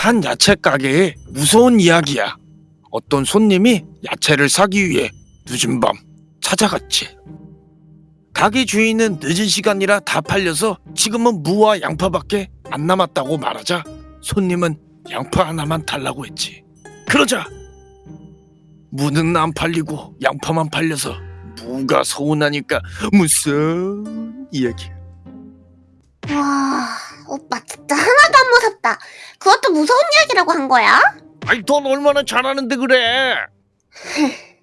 한 야채 가게의 무서운 이야기야. 어떤 손님이 야채를 사기 위해 늦은 밤 찾아갔지. 가게 주인은 늦은 시간이라 다 팔려서 지금은 무와 양파밖에 안 남았다고 말하자 손님은 양파 하나만 달라고 했지. 그러자 무는 안 팔리고 양파만 팔려서 무가 서운하니까 무슨 이야기. 그것도 무서운 이야기라고 한 거야? 아니 돈 얼마나 잘하는데 그래?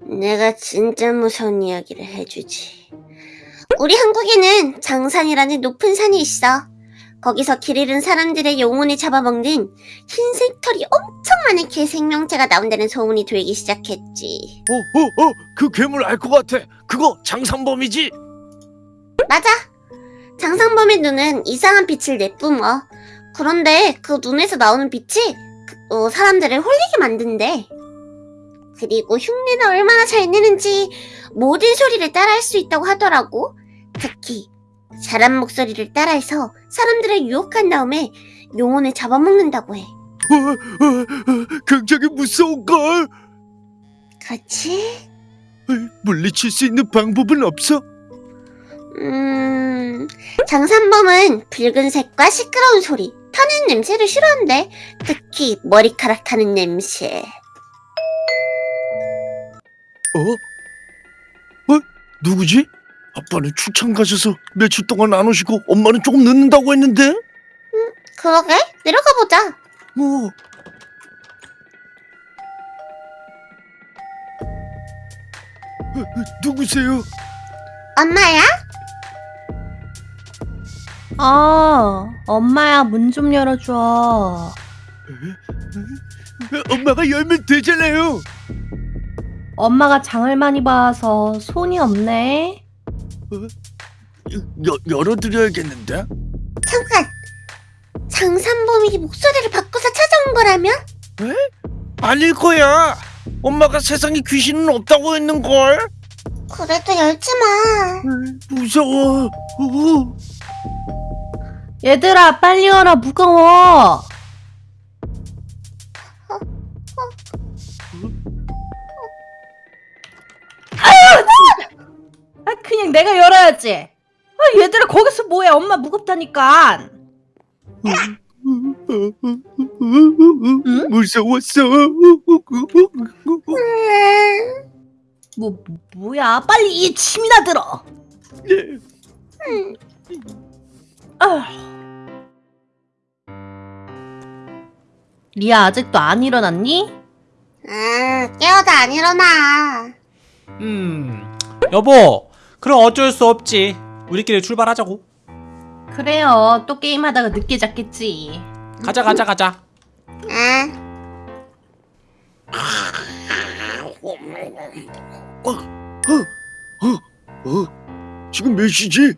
내가 진짜 무서운 이야기를 해주지. 우리 한국에는 장산이라는 높은 산이 있어. 거기서 길 잃은 사람들의 영혼을 잡아먹는 흰색 털이 엄청 많은 개 생명체가 나온다는 소문이 돌기 시작했지. 어, 어, 어, 그 괴물 알 것 같아. 그거 장산범이지? 맞아. 장상범의 눈은 이상한 빛을 내뿜어. 그런데 그 눈에서 나오는 빛이 그- 어, 사람들을 홀리게 만든대. 그리고 흉내는 얼마나 잘 내는지 모든 소리를 따라할 수 있다고 하더라고. 특히 사람 목소리를 따라해서 사람들을 유혹한 다음에 영혼을 잡아먹는다고 해. 어, 어, 어, 굉장히 무서운걸. 그렇지? 물리칠 수 있는 방법은 없어? 음, 장산범은 붉은색과 시끄러운 소리, 타는 냄새를 싫어한대. 특히 머리카락 타는 냄새. 어? 어? 누구지? 아빠는 출장 가셔서 며칠 동안 안 오시고 엄마는 조금 늦는다고 했는데? 그러게? 내려가 보자. 뭐? 어, 어, 누구세요? 엄마야? 아, 엄마야, 문 좀 열어줘. 어, 엄마가 열면 되잖아요. 엄마가 장을 많이 봐서 손이 없네. 여, 열어드려야겠는데? 잠깐. 장산범이 목소리를 바꿔서 찾아온 거라면? 아닐 거야. 엄마가 세상에 귀신은 없다고 했는걸. 그래도 열지 마. 무서워. 어. 얘들아, 빨리 열어, 무거워. 아, 그냥 내가 열어야지. 아, 얘들아, 거기서 뭐해? 엄마 무겁다니까. 무서웠어. 음, 뭐, 뭐야? 빨리 이 침이나 들어. 아. 리아 아직도 안 일어났니? 아, 깨워도 안 일어나. 음, 여보, 그럼 어쩔 수 없지. 우리끼리 출발하자고. 그래요. 또 게임하다가 늦게 잤겠지. 가자, 가자, 가자. 아, 어? 지금 몇 시지?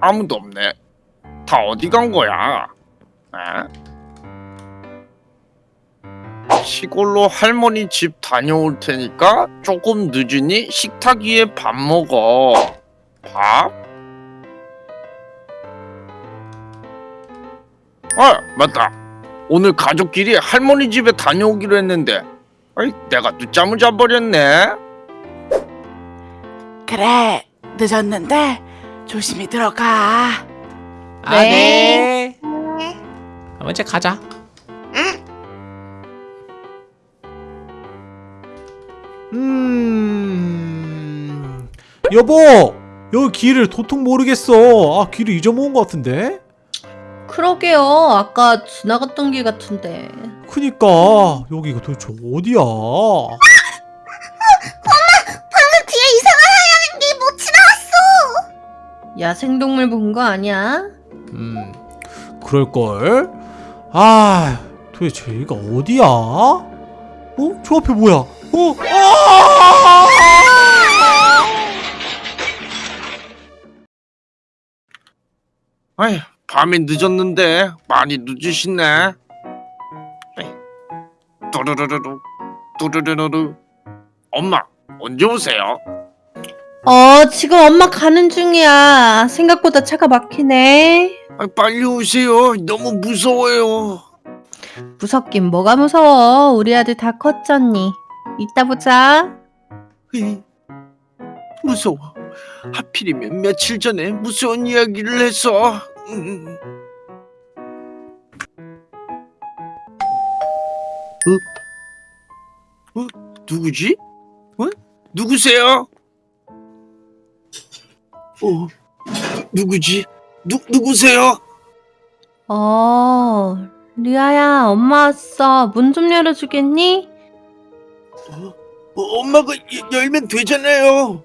아무도 없네. 다 어디 간 거야? 에? 시골로 할머니 집 다녀올 테니까 조금 늦으니 식탁 위에 밥 먹어. 밥? 아, 맞다. 오늘 가족끼리 할머니 집에 다녀오기로 했는데 아이, 내가 늦잠을 자버렸네. 그래 늦었는데 조심히 들어가 아, 네. 네. 그럼 이제 가자. 음, 여보, 여기 길을 도통 모르겠어. 아, 길을 잊어먹은 것 같은데? 그러게요. 아까 지나갔던 길 같은데. 그니까 여기가 도대체 어디야? 야생동물 본 거 아니야? 음, 그럴걸? 아, 도대체 여기가 어디야? 어? 저 앞에 뭐야? 어? 아! 아휴, 밤이 늦었는데 많이 늦으시네. 또르르르르, 또르르르르. 엄마, 언제 오세요? 어, 지금 엄마 가는 중이야. 생각보다 차가 막히네. 아, 빨리 오세요. 너무 무서워요. 무섭긴 뭐가 무서워. 우리 아들 다 컸잖니. 이따 보자. 으이, 무서워. 하필이면 며칠 전에 무서운 이야기를 해서. 음. 어? 어? 누구지? 어? 누구세요? 어? 누구지? 누 누구세요? 어, 리아야, 엄마 왔어. 문 좀 열어주겠니? 어, 엄마가 여- 열면 되잖아요.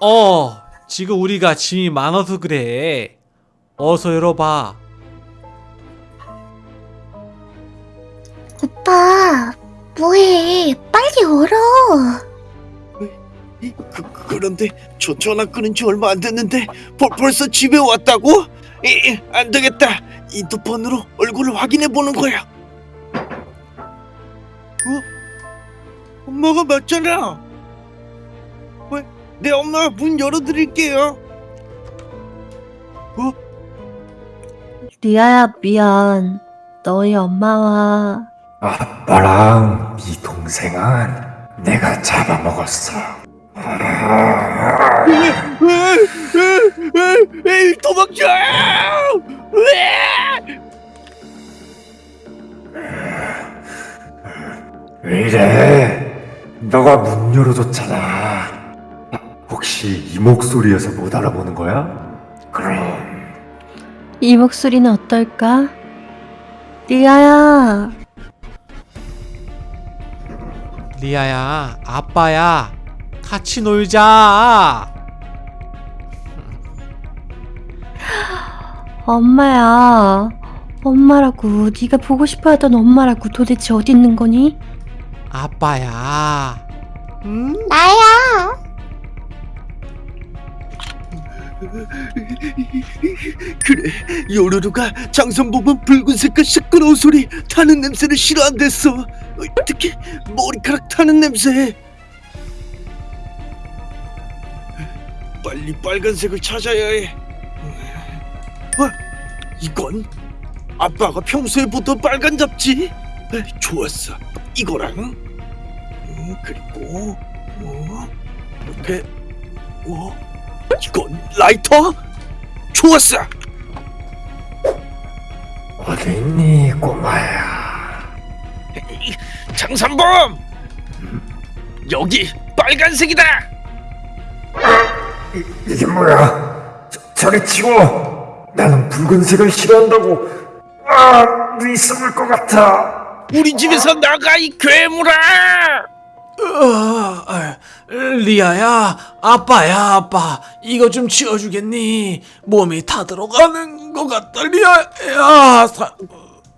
어, 지금 우리가 짐이 많아서 그래. 어서 열어봐. 오빠, 뭐해? 빨리 열어. 이, 그, 그런데 저 전화 끊은 지 얼마 안 됐는데 벌, 벌써 집에 왔다고? 이, 이, 안 되겠다. 인터폰으로 얼굴을 확인해 보는 거야. 어? 엄마가 맞잖아. 왜? 내 엄마 문 열어드릴게요. 리아야, 미안. 너희 엄마와 아빠랑 네 동생은 내가 잡아먹었어. 도망쳐! 왜 이래? 너가 문 열어줬잖아. 아, 혹시 이 목소리에서 못 알아보는 거야? 그럼 이 목소리는 어떨까? 리아야, 리아야, 아빠야, 같이 놀자. 엄마야. 엄마라고 네가 보고 싶어하던 엄마라고 도대체 어디 있는 거니? 아빠야. 응? 나야. 그래 요루루가 장선 보면 붉은색깔 시끄러운 소리 타는 냄새를 싫어한댔어 어, 특히 머리카락 타는 냄새 빨리 빨간색을 찾아야 해. 어? 이건 아빠가 평소에 보던 빨간 잡지? 에, 좋았어. 이거랑. 음, 그리고 어, 이렇게 어, 이건 라이터? 좋았어. 어디 있니 꼬마야? 장산범! 여기 빨간색이다 이, 이게 뭐야? 저, 저리 치워. 나는 붉은색을 싫어한다고. 아, 눈이 썩을 것 같아. 우리 집에서 나가 이 괴물아 어, 아, 리아야, 아빠야, 아빠, 이거 좀 치워주겠니? 몸이 다 들어가는 것 같다, 리아야. 사...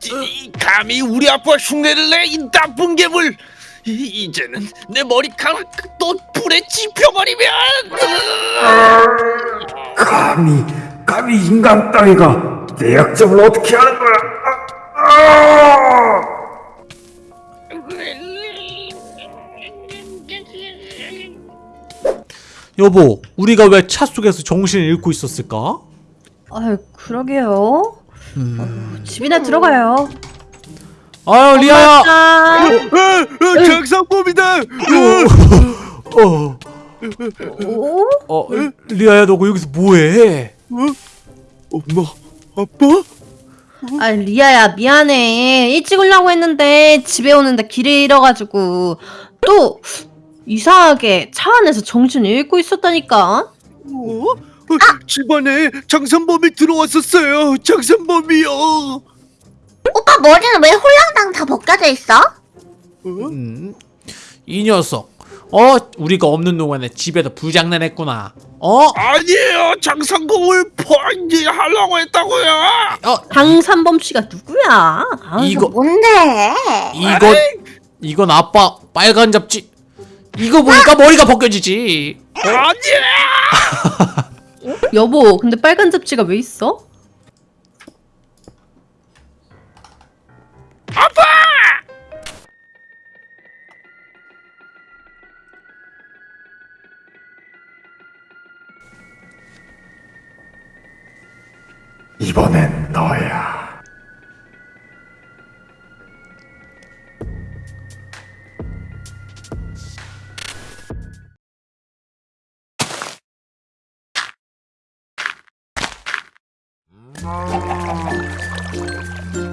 이, 감히 우리 아빠 흉내를 내 이 나쁜 괴물 이, 이제는 내 머리카락 또 불에 지펴버리면 감히, 감히 인간 따위가 내 약점을 어떻게 하는 거야? 아, 아! 여보, 우리가 왜 차 속에서 정신을 잃고 있었을까? 아유, 그러게요. 음. 집이나 들어가요. 아유, 리아야. 아, 장산범이다 어, 오? 어, 리아야, 너 여기서 뭐해? 엄마 아빠 아, 리아야, 미안해. 일찍 오려고 했는데 집에 오는데 길을 잃어가지고 또 이상하게 차 안에서 정신을 잃고 있었다니까. 어? 어, 집안에 장산범이 들어왔었어요 장산범이요 오빠 머리는 왜 홀랑당 다 벗겨져 있어? 음, 이 녀석. 어, 우리가 없는 동안에 집에서 불장난했구나. 어? 아니에요 장산범을 포인지 하려고 했다고요 어, 강산범 씨가 누구야? 아, 이거 뭔데? 이건 이건 아빠 빨간 잡지. 이거 보니까 머리가 벗겨지지. 아니에요 여보, 근데 빨간 잡지가 왜 있어? 아빠! 이번엔 너야. 음...